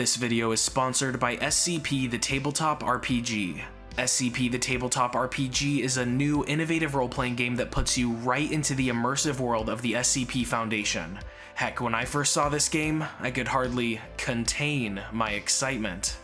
This video is sponsored by SCP The Tabletop RPG. SCP The Tabletop RPG is a new, innovative role-playing game that puts you right into the immersive world of the SCP Foundation. Heck, when I first saw this game, I could hardly contain my excitement.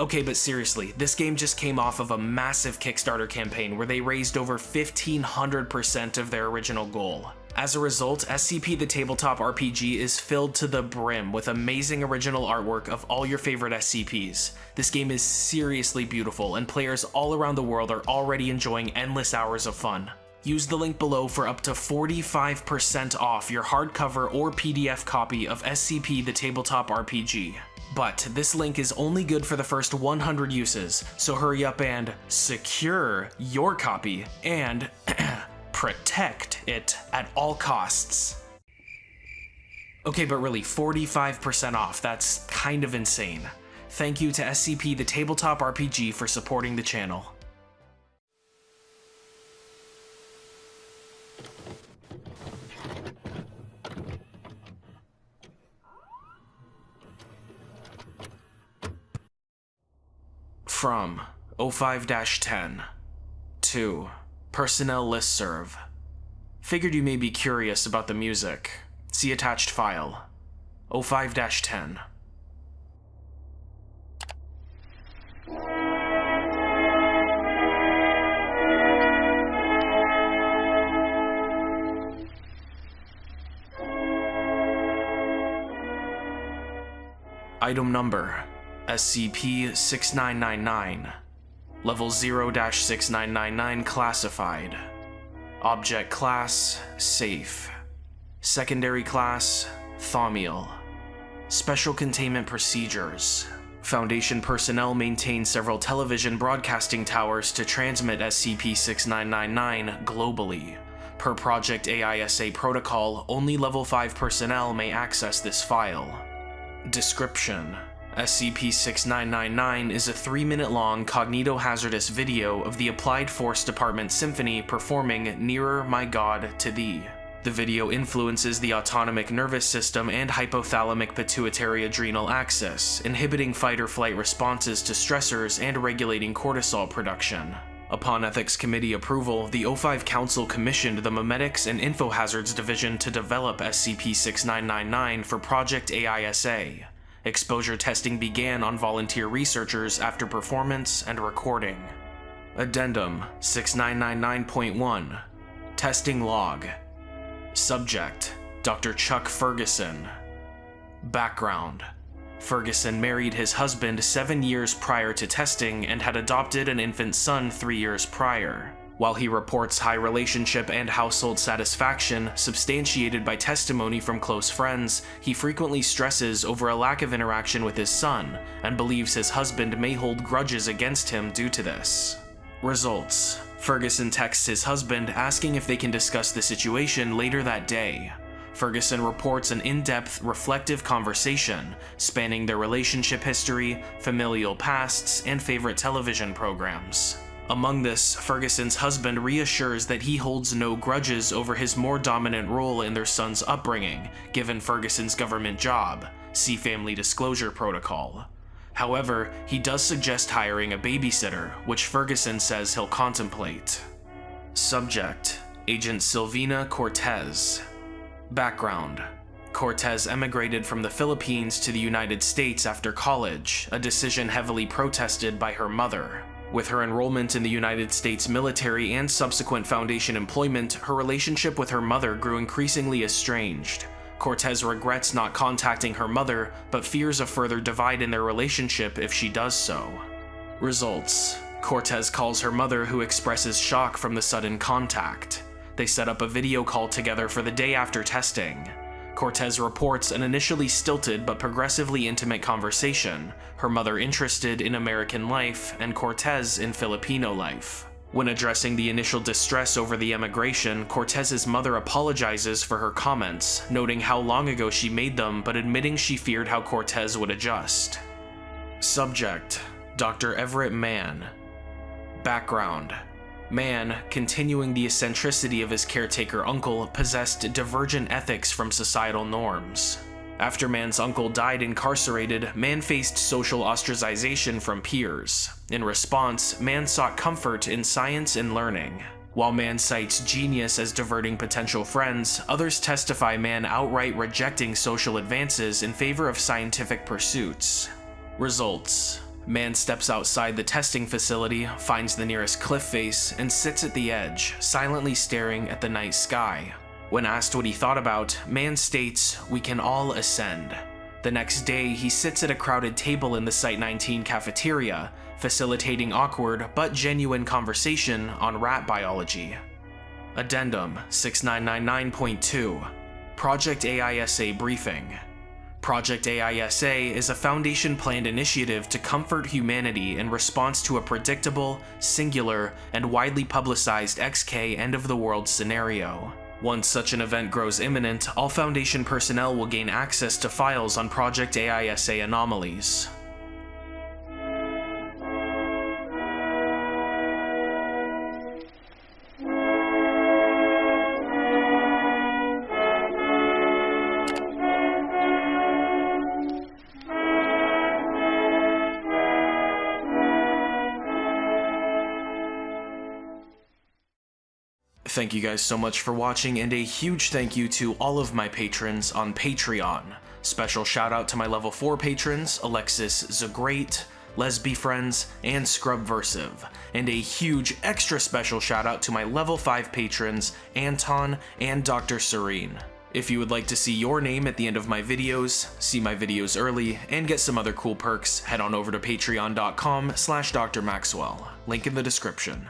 Okay, but seriously, this game just came off of a massive Kickstarter campaign where they raised over 1500% of their original goal. As a result, SCP The Tabletop RPG is filled to the brim with amazing original artwork of all your favorite SCPs. This game is seriously beautiful, and players all around the world are already enjoying endless hours of fun. Use the link below for up to 45% off your hardcover or PDF copy of SCP The Tabletop RPG. But this link is only good for the first 100 uses, so hurry up and secure your copy and protect it at all costs. Okay, but really, 45% off, that's kind of insane. Thank you to SCP The Tabletop RPG for supporting the channel. From 05-10 to Personnel Listserv. Figured you may be curious about the music. See attached file. 05-10. Item number SCP-6999 Level 0-6999 Classified. Object Class Safe. Secondary Class Thaumiel. Special Containment Procedures. Foundation personnel maintain several television broadcasting towers to transmit SCP-6999 globally. Per Project AISA protocol, only Level 5 personnel may access this file. Description SCP-6999 is a 3-minute-long cognitohazardous video of the Applied Force Department Symphony performing Nearer My God to Thee. The video influences the autonomic nervous system and hypothalamic pituitary adrenal axis, inhibiting fight-or-flight responses to stressors and regulating cortisol production. Upon Ethics Committee approval, the O5 Council commissioned the Memetics and Infohazards Division to develop SCP-6999 for Project AISA. Exposure testing began on volunteer researchers after performance and recording. Addendum 6999.1 Testing Log Subject Dr. Chuck Ferguson Background Ferguson married his husband seven years prior to testing and had adopted an infant son three years prior. While he reports high relationship and household satisfaction, substantiated by testimony from close friends, he frequently stresses over a lack of interaction with his son, and believes his husband may hold grudges against him due to this. Results Ferguson texts his husband asking if they can discuss the situation later that day. Ferguson reports an in-depth, reflective conversation spanning their relationship history, familial pasts, and favorite television programs. Among this, Ferguson's husband reassures that he holds no grudges over his more dominant role in their son's upbringing, given Ferguson's government job, see Family Disclosure Protocol. However, he does suggest hiring a babysitter, which Ferguson says he'll contemplate. Subject Agent Silvina Cortez Background Cortez emigrated from the Philippines to the United States after college, a decision heavily protested by her mother. With her enrollment in the United States military and subsequent Foundation employment, her relationship with her mother grew increasingly estranged. Cortez regrets not contacting her mother, but fears a further divide in their relationship if she does so. Results Cortez calls her mother who expresses shock from the sudden contact. They set up a video call together for the day after testing. Cortez reports an initially stilted but progressively intimate conversation, her mother interested in American life and Cortez in Filipino life. When addressing the initial distress over the emigration, Cortez's mother apologizes for her comments, noting how long ago she made them but admitting she feared how Cortez would adjust. Subject Dr. Everett Mann Background Mann, continuing the eccentricity of his caretaker uncle, possessed divergent ethics from societal norms. After Mann's uncle died incarcerated, Mann faced social ostracization from peers. In response, Mann sought comfort in science and learning. While Mann cites genius as diverting potential friends, others testify Mann outright rejecting social advances in favor of scientific pursuits. Results Mann steps outside the testing facility, finds the nearest cliff face, and sits at the edge, silently staring at the night sky. When asked what he thought about, Mann states, We can all ascend. The next day, he sits at a crowded table in the Site 19 cafeteria, facilitating awkward but genuine conversation on rat biology. Addendum 6999.2 Project AISA Briefing Project AISA is a Foundation-planned initiative to comfort humanity in response to a predictable, singular, and widely publicized XK end-of-the-world scenario. Once such an event grows imminent, all Foundation personnel will gain access to files on Project AISA anomalies. Thank you guys so much for watching, and a huge thank you to all of my patrons on Patreon. Special shout out to my level 4 patrons, Alexis Zagrate, Lesby Friends, and Scrubversive. And a huge extra special shout out to my level 5 patrons, Anton and Dr. Serene. If you would like to see your name at the end of my videos, see my videos early, and get some other cool perks, head on over to patreon.com slash drmaxwell, link in the description.